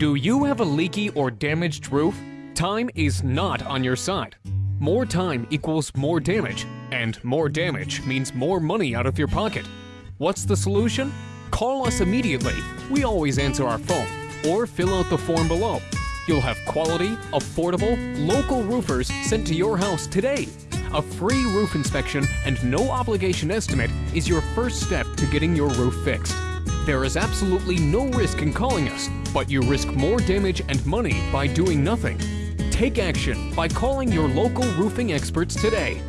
Do you have a leaky or damaged roof? Time is not on your side. More time equals more damage, and more damage means more money out of your pocket. What's the solution? Call us immediately. We always answer our phone, or fill out the form below. You'll have quality, affordable, local roofers sent to your house today. A free roof inspection and no obligation estimate is your first step to getting your roof fixed. There is absolutely no risk in calling us, but you risk more damage and money by doing nothing. Take action by calling your local roofing experts today